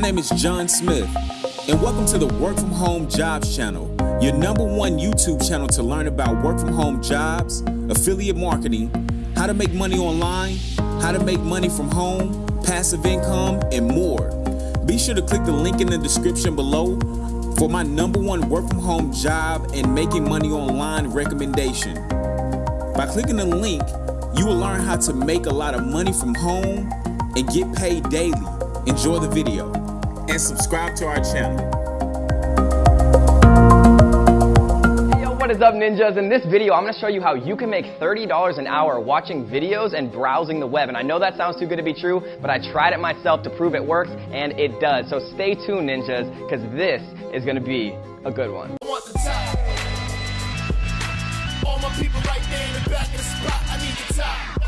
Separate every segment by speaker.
Speaker 1: name is John Smith, and welcome to the Work From Home Jobs channel, your number one YouTube channel to learn about work from home jobs, affiliate marketing, how to make money online, how to make money from home, passive income, and more. Be sure to click the link in the description below for my number one work from home job and making money online recommendation. By clicking the link, you will learn how to make a lot of money from home and get paid daily. Enjoy the video and subscribe to our channel.
Speaker 2: Hey, yo, what is up ninjas? In this video, I'm gonna show you how you can make $30 an hour watching videos and browsing the web. And I know that sounds too good to be true, but I tried it myself to prove it works, and it does. So stay tuned ninjas, because this is gonna be a good one.
Speaker 3: I want the top. All my people right there in the back of the spot. I need the top.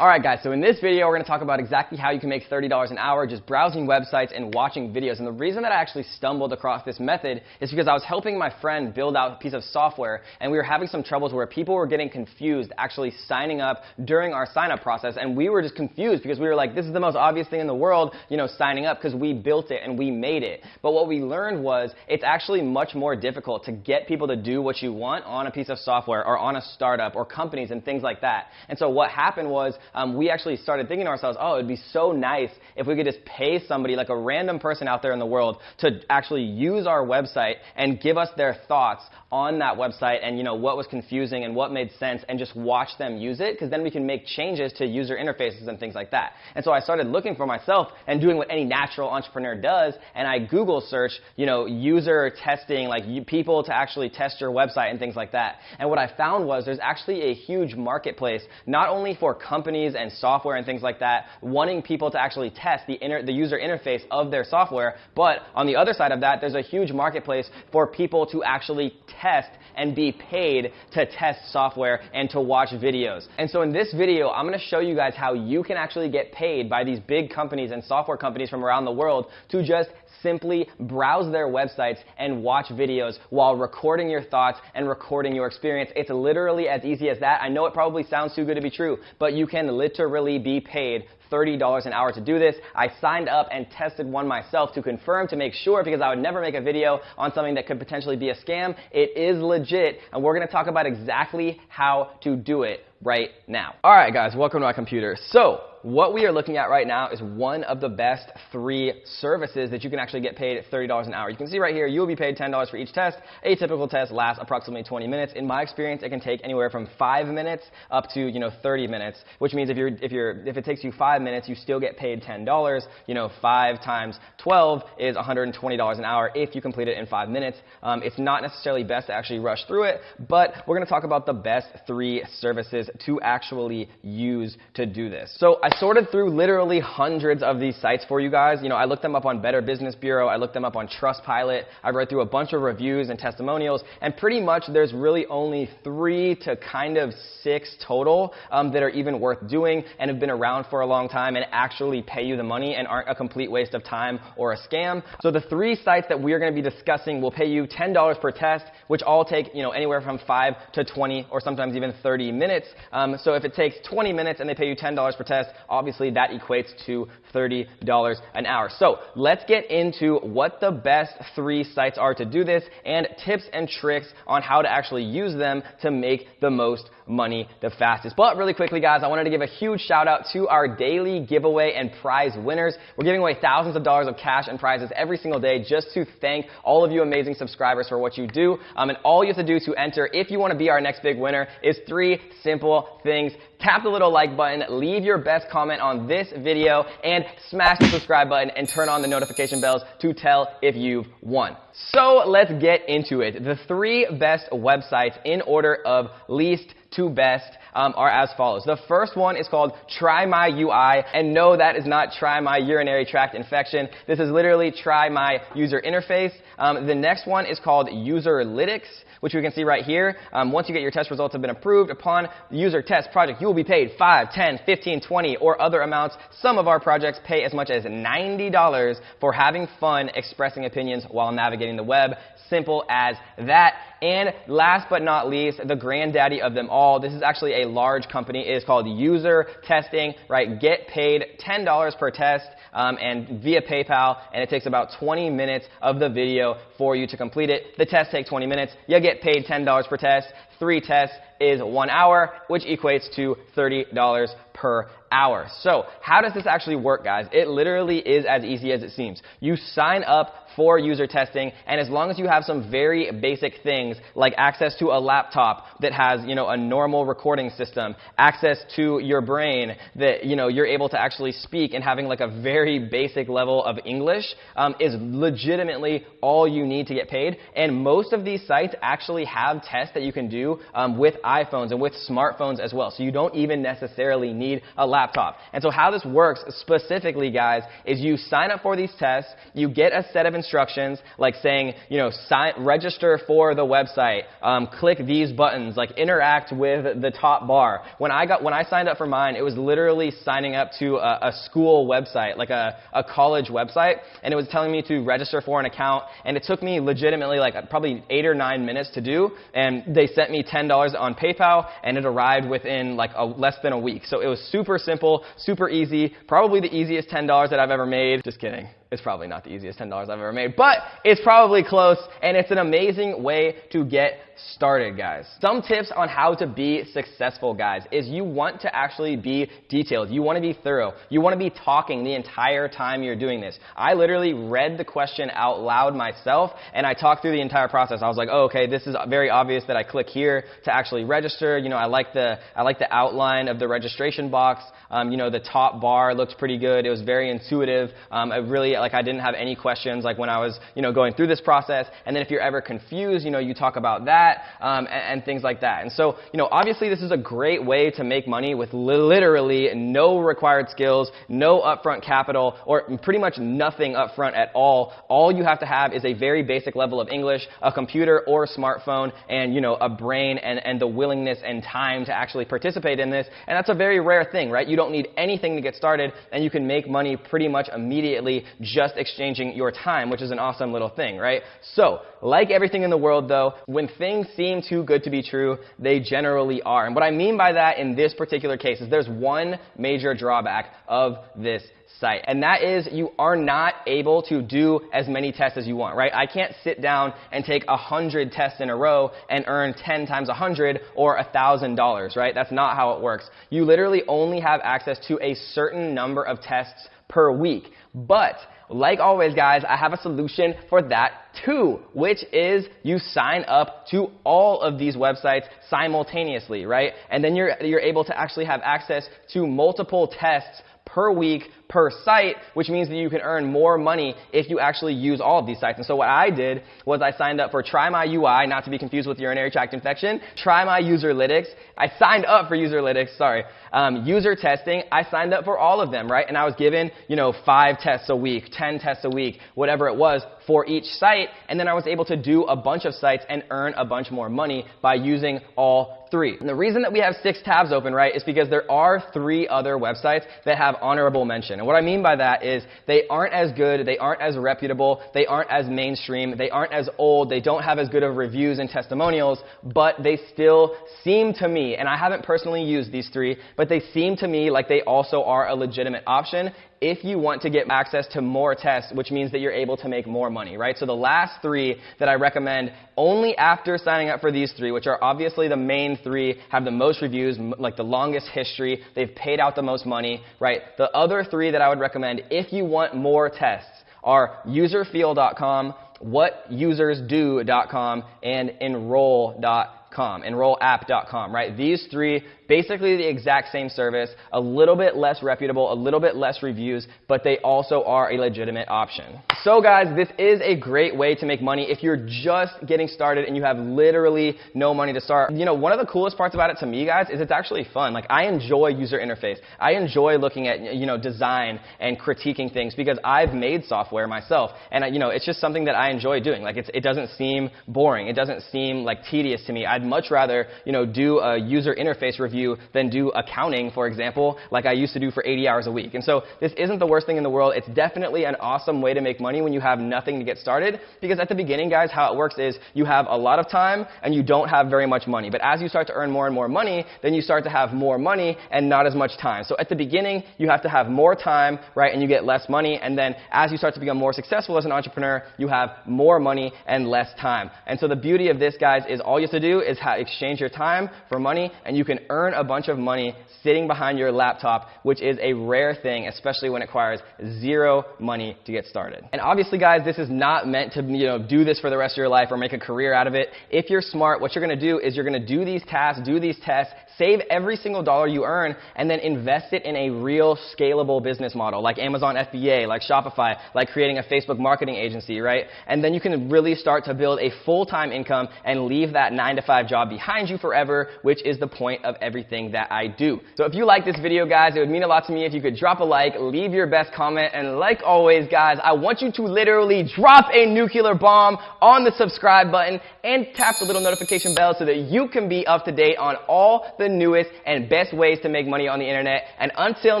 Speaker 2: Alright guys, so in this video we're going to talk about exactly how you can make $30 an hour just browsing websites and watching videos. And the reason that I actually stumbled across this method is because I was helping my friend build out a piece of software and we were having some troubles where people were getting confused actually signing up during our sign up process and we were just confused because we were like, this is the most obvious thing in the world, you know, signing up because we built it and we made it. But what we learned was it's actually much more difficult to get people to do what you want on a piece of software or on a startup or companies and things like that. And so what happened was um, we actually started thinking to ourselves, oh, it'd be so nice if we could just pay somebody, like a random person out there in the world, to actually use our website and give us their thoughts on that website and you know what was confusing and what made sense and just watch them use it because then we can make changes to user interfaces and things like that. And so I started looking for myself and doing what any natural entrepreneur does and I Google search, you know, user testing, like people to actually test your website and things like that. And what I found was there's actually a huge marketplace not only for companies and software and things like that wanting people to actually test the, inter- the user interface of their software, but on the other side of that, there's a huge marketplace for people to actually test and be paid to test software and to watch videos. And so in this video, I'm going to show you guys how you can actually get paid by these big companies and software companies from around the world to just simply browse their websites and watch videos while recording your thoughts and recording your experience. It's literally as easy as that. I know it probably sounds too good to be true, but you can literally be paid $30 an hour to do this. I signed up and tested one myself to confirm to make sure because I would never make a video on something that could potentially be a scam. It is legit, and we're going to talk about exactly how to do it right now. All right, guys, welcome to my computer. So, what we are looking at right now is one of the best three services that you can actually get paid at $30 an hour. You can see right here, you will be paid $10 for each test. A typical test lasts approximately 20 minutes. In my experience, it can take anywhere from five minutes up to, you know, 30 minutes, which means if you're, if you're, if it takes you five minutes, you still get paid $10. You know, five times 12 is $120 an hour if you complete it in five minutes. Um, it's not necessarily best to actually rush through it, but we're going to talk about the best three services to actually use to do this. So I sorted through literally hundreds of these sites for you guys. You know, I looked them up on Better Business Bureau. I looked them up on Trustpilot. I read through a bunch of reviews and testimonials, and pretty much there's really only three to kind of six total um, that are even worth doing and have been around for a long time and actually pay you the money and aren't a complete waste of time or a scam. So the three sites that we're going to be discussing will pay you $10 per test, which all take, you know, anywhere from 5 to 20 or sometimes even 30 minutes. Um, so if it takes 20 minutes and they pay you $10 per test, obviously that equates to $30 an hour. So let's get into what the best three sites are to do this and tips and tricks on how to actually use them to make the most money the fastest. But really quickly, guys, I wanted to give a huge shout out to our daily giveaway and prize winners. We're giving away thousands of dollars of cash and prizes every single day just to thank all of you amazing subscribers for what you do. Um, and all you have to do to enter, if you want to be our next big winner, is three simple things. Tap the little like button, leave your best comment on this video, and smash the subscribe button and turn on the notification bells to tell if you've won. So let's get into it. The three best websites in order of least to best um, are as follows. The first one is called Try My UI, and no, that is not Try My Urinary Tract Infection. This is literally Try My User Interface. Um, the next one is called Userlytics, which we can see right here. Um, once you get your test results have been approved, upon user test project, you will be paid 5, 10, 15, 20, or other amounts. Some of our projects pay as much as $90 for having fun expressing opinions while navigating the web. Simple as that. And last but not least, the granddaddy of them all. This is actually a large company. Is called User Testing, right? Get paid $10 per test um, and via PayPal, and it takes about 20 minutes of the video for you to complete it. The tests take 20 minutes. You get paid $10 per test. Three tests is one hour, which equates to $30 per hour. So how does this actually work, guys? It literally is as easy as it seems. You sign up for user testing, and as long as you have some very basic things like access to a laptop that has, you know, a normal recording system, access to your brain that, you know, you're able to actually speak and having like a very basic level of English um, is legitimately all you need to get paid. And most of these sites actually have tests that you can um, with iPhones and with smartphones as well. So you don't even necessarily need a laptop. And so how this works specifically, guys, is you sign up for these tests, you get a set of instructions like saying, you know, sign, register for the website, um, click these buttons, like interact with the top bar. When I got, when I signed up for mine, it was literally signing up to a, a school website, like a, a college website, and it was telling me to register for an account, and it took me legitimately like probably eight or nine minutes to do, and they sent me $10 on PayPal, and it arrived within like a, less than a week. So it was super simple, super easy, probably the easiest $10 that I've ever made. Just kidding. It's probably not the easiest $10 I've ever made, but it's probably close, and it's an amazing way to get started, guys. Some tips on how to be successful, guys, is you want to actually be detailed. You want to be thorough. You want to be talking the entire time you're doing this. I literally read the question out loud myself, and I talked through the entire process. I was like, oh, okay, this is very obvious that I click here to actually register. You know, I like the, I like the outline of the registration box. Um, you know, the top bar looked pretty good. It was very intuitive. Um, I really, like, I didn't have any questions, like, when I was, you know, going through this process. And then if you're ever confused, you know, you talk about that, um, and, and, things like that. And so, you know, obviously this is a great way to make money with li- literally no required skills, no upfront capital, or pretty much nothing upfront at all. All you have to have is a very basic level of English, a computer or a smartphone, and, you know, a brain and, and the willingness and time to actually participate in this. And that's a very rare thing, right? You don't need anything to get started, and you can make money pretty much immediately just exchanging your time, which is an awesome little thing, right? So, like everything in the world, though, when things seem too good to be true, they generally are. And what I mean by that in this particular case is there's one major drawback of this site. And that is you are not able to do as many tests as you want, right? I can't sit down and take a hundred tests in a row and earn 10 times a hundred or a thousand dollars, right? That's not how it works. You literally only have access to a certain number of tests per week. But like always, guys, I have a solution for that too, which is you sign up to all of these websites simultaneously, right? And then you're, you're able to actually have access to multiple tests per week per site, which means that you can earn more money if you actually use all of these sites. And so what I did was I signed up for Try My UI, not to be confused with urinary tract infection, Try My Userlytics. I signed up for Userlytics, sorry. Um, user testing, I signed up for all of them, right? And I was given, you know, five tests a week, 10 tests a week, whatever it was for each site. And then I was able to do a bunch of sites and earn a bunch more money by using all three. And the reason that we have six tabs open, right, is because there are three other websites that have honorable mention. And what I mean by that is they aren't as good, they aren't as reputable, they aren't as mainstream, they aren't as old, they don't have as good of reviews and testimonials, but they still seem to me, and I haven't personally used these three, but they seem to me like they also are a legitimate option if you want to get access to more tests, which means that you're able to make more money, right? So the last three that I recommend only after signing up for these three, which are obviously the main three, have the most reviews, like the longest history, they've paid out the most money, right? The other three that I would recommend if you want more tests are userfeel.com, whatusersdo.com, and enroll.com, enrollapp.com, right? These three basically the exact same service, a little bit less reputable, a little bit less reviews, but they also are a legitimate option. So guys, this is a great way to make money if you're just getting started and you have literally no money to start. You know, one of the coolest parts about it to me, guys, is it's actually fun. Like, I enjoy user interface. I enjoy looking at, you know, design and critiquing things because I've made software myself. And, you know, it's just something that I enjoy doing. Like, it doesn't seem boring. It doesn't seem, like, tedious to me. I, I'd much rather, you know, do a user interface review than do accounting, for example, like I used to do for 80 hours a week. And so this isn't the worst thing in the world. It's definitely an awesome way to make money when you have nothing to get started. Because at the beginning, guys, how it works is you have a lot of time and you don't have very much money. But as you start to earn more and more money, then you start to have more money and not as much time. So at the beginning, you have to have more time, right, and you get less money. And then as you start to become more successful as an entrepreneur, you have more money and less time. And so the beauty of this, guys, is all you have to do is ha- exchange your time for money, and you can earn a bunch of money sitting behind your laptop, which is a rare thing, especially when it requires zero money to get started. And obviously, guys, this is not meant to you know do this for the rest of your life or make a career out of it. If you're smart, what you're going to do is you're going to do these tasks, do these tests, save every single dollar you earn, and then invest it in a real scalable business model, like Amazon FBA, like Shopify, like creating a Facebook marketing agency, right? And then you can really start to build a full-time income and leave that nine to five job behind you forever, which is the point of everything that I do. So if you like this video, guys, it would mean a lot to me if you could drop a like, leave your best comment, and like always, guys, I want you to literally drop a nuclear bomb on the subscribe button and tap the little notification bell so that you can be up to date on all the newest and best ways to make money on the internet. And until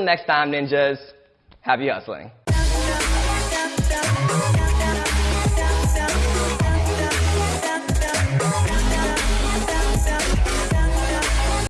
Speaker 2: next time, ninjas, happy hustling.